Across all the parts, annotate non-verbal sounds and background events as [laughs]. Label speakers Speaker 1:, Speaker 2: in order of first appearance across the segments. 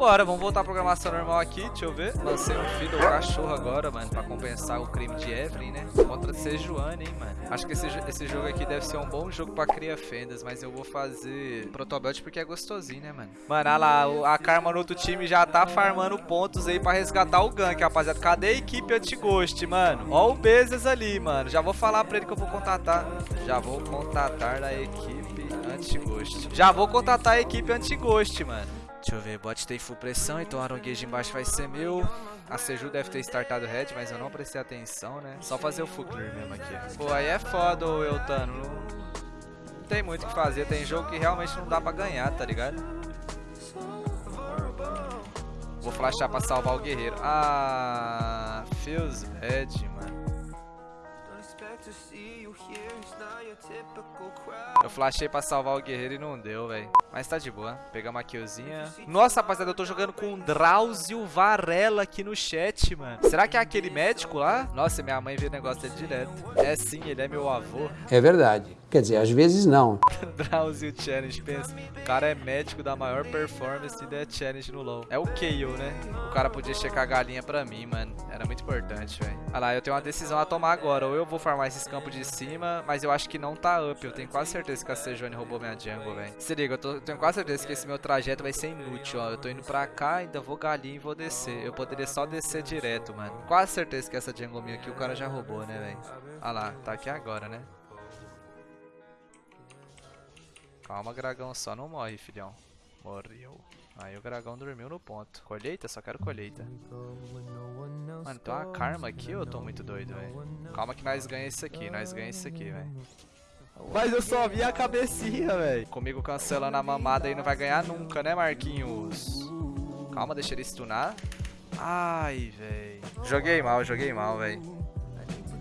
Speaker 1: Bora, vamos voltar à programação normal aqui, deixa eu ver. Lancei um filho do cachorro agora, mano, pra compensar o crime de Evelyn, né? Contra Sejuani, hein, mano. Acho que esse, esse jogo aqui deve ser um bom jogo pra criar fendas, mas eu vou fazer Protobelt porque é gostosinho, né, mano? Mano, olha lá, a Karma no outro time já tá farmando pontos aí pra resgatar o gank, rapaziada. Cadê a equipe anti-ghost, mano? Ó o Bezes ali, mano. Já vou falar pra ele que eu vou contatar. Já vou contatar a equipe anti-ghost. Já vou contatar a equipe anti-ghost, mano. Deixa eu ver, bot tem full pressão, então o Aronguejo embaixo vai ser meu. A Seju deve ter startado red, mas eu não prestei atenção, né? Só fazer o full clear mesmo aqui. Pô, aí é foda, ô Eutano. Não tem muito o que fazer, tem jogo que realmente não dá pra ganhar, tá ligado? Vou flashar pra salvar o guerreiro. Ah, feels bad, mano. Eu flashei pra salvar o guerreiro e não deu, velho. Mas tá de boa. Pegar uma killzinha. Nossa, rapaziada, eu tô jogando com o Drauzio Varela aqui no chat, mano. Será que é aquele médico lá? Nossa, minha mãe vê o negócio dele direto. É sim, ele é meu avô.
Speaker 2: É verdade. Quer dizer, às vezes não. [laughs]
Speaker 1: Drauzio Challenge, pensa. O cara é médico da maior performance da Challenge no LoL. É o KO, né? O cara podia checar a galinha pra mim, mano. Era muito importante, velho. Olha lá, eu tenho uma decisão a tomar agora. Ou eu vou farmar esses campos de cima, mas eu acho que não tá up. Eu tenho quase certeza que a Sejone roubou minha jungle, velho. Se liga, eu, tô, eu tenho quase certeza que esse meu trajeto vai ser inútil, ó. Eu tô indo pra cá, ainda vou galinha e vou descer. Eu poderia só descer direto, mano. Quase certeza que essa jungle minha aqui o cara já roubou, né, velho? Olha lá, tá aqui agora, né? Calma, Gragão, só não morre, filhão. Morreu. Aí o Gragão dormiu no ponto. Colheita? Só quero colheita. Mano, tem uma karma aqui ou eu tô muito doido, velho? Calma que nós ganhamos isso aqui, nós ganhamos isso aqui, velho. Mas eu só vi a cabecinha, velho. Comigo cancelando a mamada aí não vai ganhar nunca, né, Marquinhos? Calma, deixa ele stunar. Ai, velho. Joguei mal, joguei mal, velho.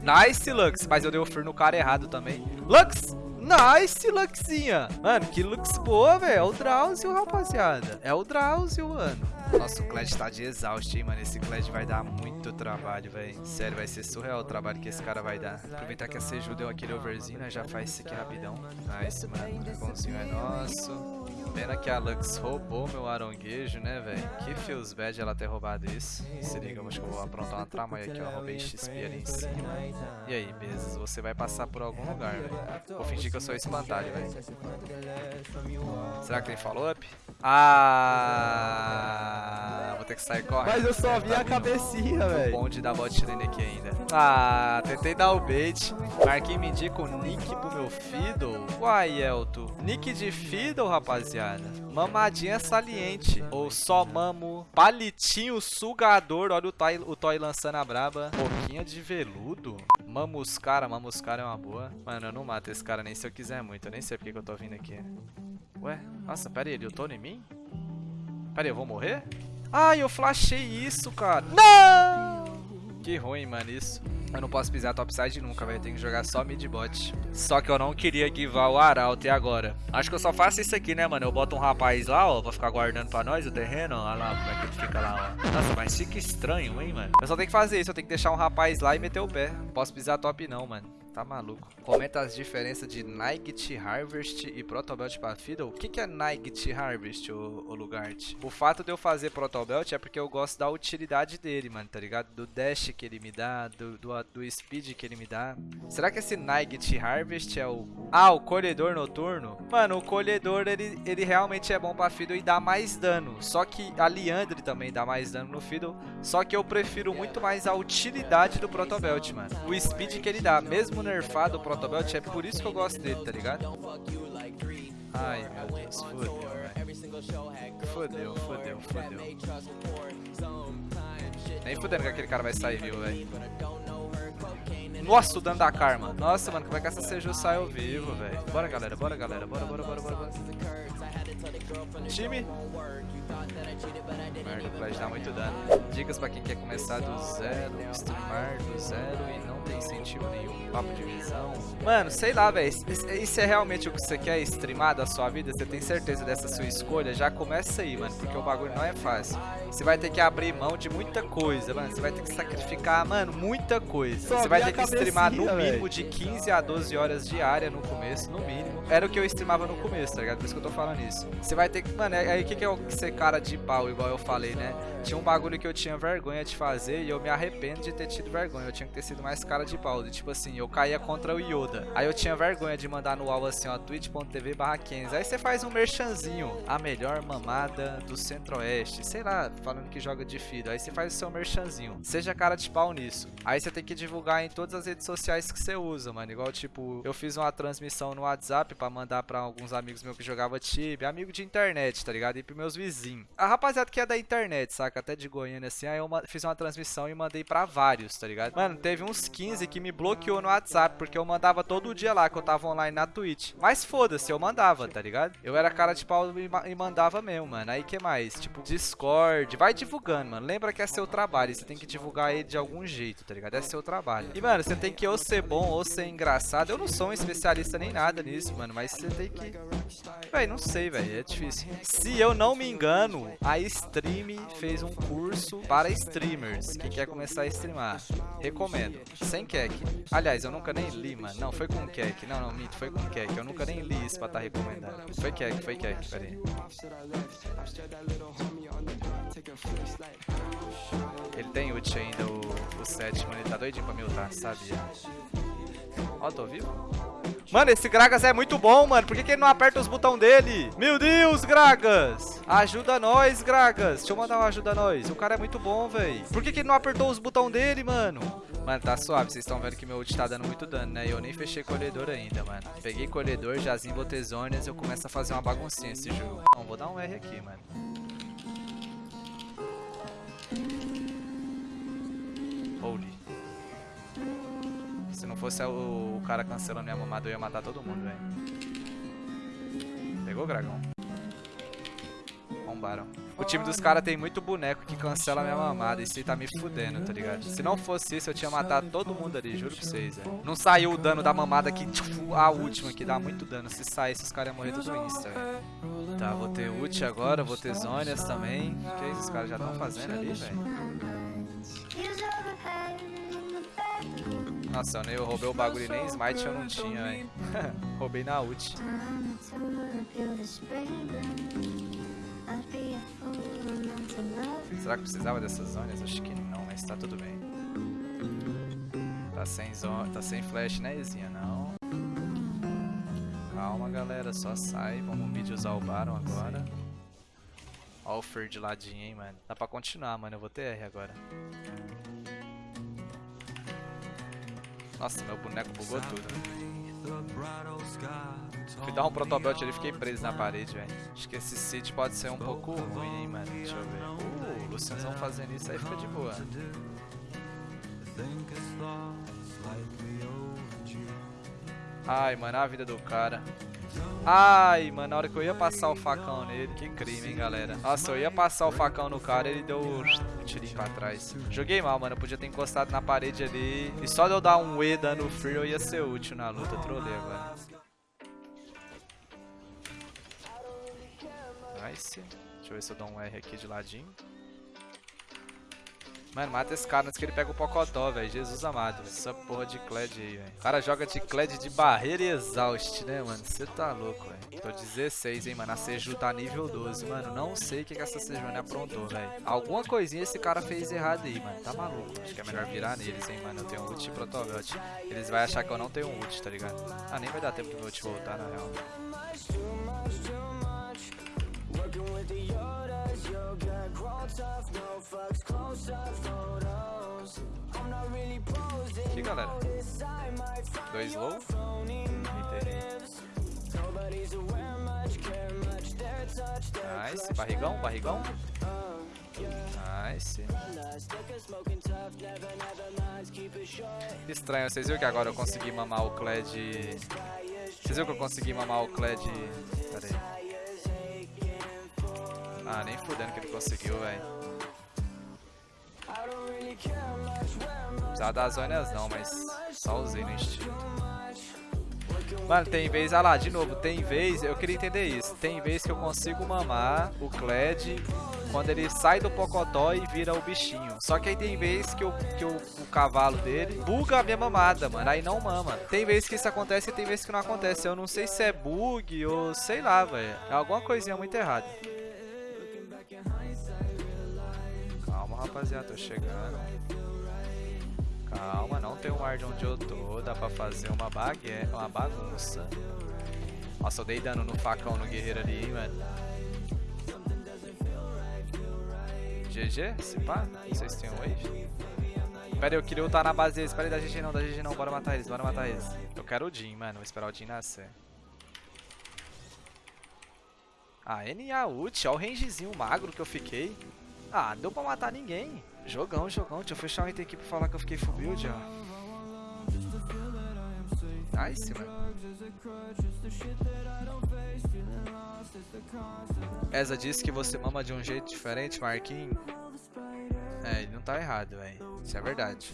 Speaker 1: Nice, Lux. Mas eu dei o fur no cara errado também. Lux! Nice, Luxinha. Mano, que Lux boa, velho. É o Drauzio, rapaziada. É o Drauzio, mano. Nossa, o Kled tá de exausto, hein, mano. Esse Kled vai dar muito trabalho, velho. Sério, vai ser surreal o trabalho que esse cara vai dar. Aproveitar que a Seju deu aquele overzinho, né? Já faz isso aqui rapidão. Nice, mano. O é nosso. Pena que a Lux roubou meu aronguejo, né, velho? Que feels bad ela ter roubado isso. Se liga, eu acho que eu vou aprontar uma trama aqui, ó. Roubei XP ali em cima. E aí, Bezos, você vai passar por algum lugar, velho. Vou fingir que eu sou espantalho, velho. Será que tem follow-up? Ah, vou ter que sair correndo.
Speaker 3: Mas eu só vi a cabecinha, velho.
Speaker 1: O bonde da bot lane aqui ainda. Ah, tentei dar o bait. Marquinhos me indica o nick pro meu Fiddle. Uai, Elto. Nick de Fiddle, rapaziada. Mamadinha saliente. Ou só mamo. Palitinho sugador. Olha o Toy, o toy lançando a braba. Boquinha de veludo. Mamuscara. Mamuscara é uma boa. Mano, eu não mato esse cara nem se eu quiser muito. Eu nem sei porque que eu tô vindo aqui. Ué, nossa, pera aí, ele ultou em mim? Pera aí, eu vou morrer? Ai, eu flashei isso, cara. Não! Que ruim, mano, isso. Eu não posso pisar topside nunca, velho. Tem que jogar só mid bot. Só que eu não queria givar o Arauto e agora? Acho que eu só faço isso aqui, né, mano? Eu boto um rapaz lá, ó, pra ficar guardando pra nós o terreno. Olha lá como é que ele fica lá, ó. Nossa, mas fica estranho, hein, mano? Eu só tenho que fazer isso. Eu tenho que deixar um rapaz lá e meter o pé. Não posso pisar top não, mano. Tá maluco. Comenta as diferenças de Night Harvest e Protobelt pra Fiddle. O que, que é Night Harvest, ô, ô Lugart? O fato de eu fazer Protobelt é porque eu gosto da utilidade dele, mano, tá ligado? Do dash que ele me dá, do, do, do speed que ele me dá. Será que esse Night Harvest é o... Ah, o colhedor noturno? Mano, o colhedor, ele, ele realmente é bom pra Fiddle e dá mais dano. Só que a Liandre também dá mais dano no Fiddle. Só que eu prefiro muito mais a utilidade do Protobelt, mano. O speed que ele dá, mesmo nerfado o Protobelt, é por isso que eu gosto dele, tá ligado? Ai, meu Deus, fodeu. Fodeu, fodeu, fodeu. Nem fudendo que aquele cara vai sair vivo, velho. Nossa, o dano da Karma. Nossa, mano, como é que essa Seju saiu vivo, velho? Bora, galera, bora, galera. Bora, bora, bora, bora, bora. Time. Merda, o Flash dá muito dano. Dicas pra quem quer começar do zero, streamar do zero e não tem incentivo nenhum, papo de visão. Mano, sei lá, velho. Isso é realmente o que você quer streamar da sua vida? Você tem certeza dessa sua escolha? Já começa aí, mano, porque o bagulho não é fácil. Você vai ter que abrir mão de muita coisa, mano. Você vai ter que sacrificar, mano, muita coisa. Você vai ter que streamar no mínimo de 15 a 12 horas diária no começo, no mínimo. Era o que eu streamava no começo, tá ligado? Por isso que eu tô falando isso. Você vai ter que, mano, é aí que, que é o ser cara de pau, igual eu falei, né? Tinha um bagulho que eu tinha vergonha de fazer e eu me arrependo de ter tido vergonha. Eu tinha que ter sido mais cara de pau. E, tipo assim, eu caía contra o Yoda. Aí eu tinha vergonha de mandar no alvo assim, ó, twitch.tv barra Aí você faz um merchanzinho. A melhor mamada do centro-oeste. Sei lá, falando que joga de Fido. Aí você faz o seu merchanzinho. Seja cara de pau nisso. Aí você tem que divulgar em todas as redes sociais que você usa, mano. Igual, tipo, eu fiz uma transmissão no WhatsApp pra mandar pra alguns amigos meus que jogavam Tibia. Amigo de internet, tá ligado? E pros meus vizinhos. A rapaziada que é da internet, saca? Até de Goiânia, assim. Aí eu fiz uma transmissão e mandei pra vários, tá ligado? Mano, teve uns 15 que me bloqueou no WhatsApp. Porque eu mandava todo dia lá, que eu tava online na Twitch. Mas foda-se, eu mandava, tá ligado? Eu era cara de pau e mandava mesmo, mano. Aí que mais? Tipo, Discord. Vai divulgando, mano. Lembra que é seu trabalho. Você tem que divulgar ele de algum jeito, tá ligado? É seu trabalho. E, mano, você tem que ou ser bom ou ser engraçado. Eu não sou um especialista nem nada nisso, mano. Mas você tem que. Véi, não sei, velho. É difícil. Se eu não me engano, a Stream fez um curso para streamers que quer começar a streamar. Recomendo. Sem kek. Aliás, eu nunca nem li, mano. Não, foi com kek. Não, não, mito. Foi com kek. Eu nunca nem li isso pra estar tá recomendando. Foi kek, foi kek. Pera aí. Ele tem ult ainda, o, o sétimo. Ele tá doidinho pra me ultar, sabia? Ó, tô vivo? Mano, esse Gragas é muito bom, mano. Por que, que ele não aperta os botões dele? Meu Deus, Gragas. Ajuda nós, Gragas. Deixa eu mandar uma ajuda nós. O cara é muito bom, velho. Por que, que ele não apertou os botões dele, mano? Mano, tá suave. Vocês estão vendo que meu ult tá dando muito dano, né? Eu nem fechei colhedor ainda, mano. Peguei colhedor, jazinho, botei zonas. Eu começo a fazer uma baguncinha esse jogo. Não, vou dar um R aqui, mano. Se não fosse o, o cara cancelando minha mamada, eu ia matar todo mundo, velho. Pegou, Dragão? Bombaram. O time dos caras tem muito boneco que cancela minha mamada. Isso aí tá me fudendo, tá ligado? Se não fosse isso, eu tinha matado todo mundo ali, juro pra vocês, velho. Não saiu o dano da mamada que, tipo, a última, que dá muito dano. Se saísse, os caras iam morrer tudo insta, velho. Tá, vou ter ult agora, vou ter zônias também. O que é isso? Os caras já estão fazendo ali, velho. Nossa, eu roubei o bagulho e nem smite eu não tinha, hein. [laughs] roubei na ult. Será que precisava dessas zonas? Acho que não, mas tá tudo bem. Tá sem zona, tá sem flash, né, Ezinha? Não. Calma, galera, só sai. Vamos mid usar o Baron agora. Ó o Fer de ladinho, hein, mano. Dá pra continuar, mano. Eu vou ter R agora. Nossa, meu boneco bugou tudo. Fui dar um protobelt ali e fiquei preso na parede, velho. Acho que esse Cid pode ser um pouco ruim, hein, mano. Deixa eu ver. Uh, o Lucianzão fazendo isso aí fica de boa. Ai, mano, a vida do cara. Ai, mano, na hora que eu ia passar o facão nele, que crime, hein, galera. Nossa, eu ia passar o facão no cara, ele deu um tirinho pra trás. Joguei mal, mano, eu podia ter encostado na parede ali. E só de eu dar um E dando free, eu ia ser útil na luta. Trolei agora. Nice. Deixa eu ver se eu dou um R aqui de ladinho. Mano, mata esse cara antes que ele pega o Pocotó, velho. Jesus amado. Essa porra de Kled aí, velho. O cara joga de Kled de barreira e exaust, né, mano? Você tá louco, velho. Tô 16, hein, mano. A Seju tá nível 12. Mano, não sei o que, que essa Sejune aprontou, velho. Alguma coisinha esse cara fez errado aí, mano. Tá maluco. Acho que é melhor virar neles, hein, mano. Eu tenho ult e protobelt. Eles vão achar que eu não tenho ult, tá ligado? Ah, nem vai dar tempo do meu ult voltar, na real. Aqui, galera. Dois low. Nice. Barrigão, barrigão. Nice. Estranho, vocês viram que agora eu consegui mamar o Kled... Vocês viram que eu consegui mamar o Kled... Pera aí. Nem fudendo que ele conseguiu, velho. Precisava das zonas não, mas só usei no instinto. Mano, tem vez, ah lá, de novo, tem vez, eu queria entender isso. Tem vez que eu consigo mamar o Kled quando ele sai do Pocotó e vira o bichinho. Só que aí tem vez que, eu, que eu, o cavalo dele buga a minha mamada, mano. Aí não mama. Tem vez que isso acontece e tem vez que não acontece. Eu não sei se é bug ou sei lá, velho. É alguma coisinha muito errada. Rapaziada, tô chegando. Calma, não tem um ar de onde eu tô, dá pra fazer uma bague... uma bagunça. Nossa, eu dei dano no facão no guerreiro ali, hein, mano. GG? Se pá? Vocês têm um wave? Pera aí, eu queria lutar na base deles. Pera aí, da GG não, da GG não. Bora matar eles, bora matar eles. Eu quero o Jin, mano. Vou esperar o Jin nascer. Ah, NA ult. Olha o rangezinho magro que eu fiquei. Ah, deu pra matar ninguém. Jogão, jogão. Deixa eu fechar o item aqui pra falar que eu fiquei full build, ó. Nice, mano. Eza disse que você mama de um jeito diferente, Marquinhos. É, ele não tá errado, velho. Isso é verdade.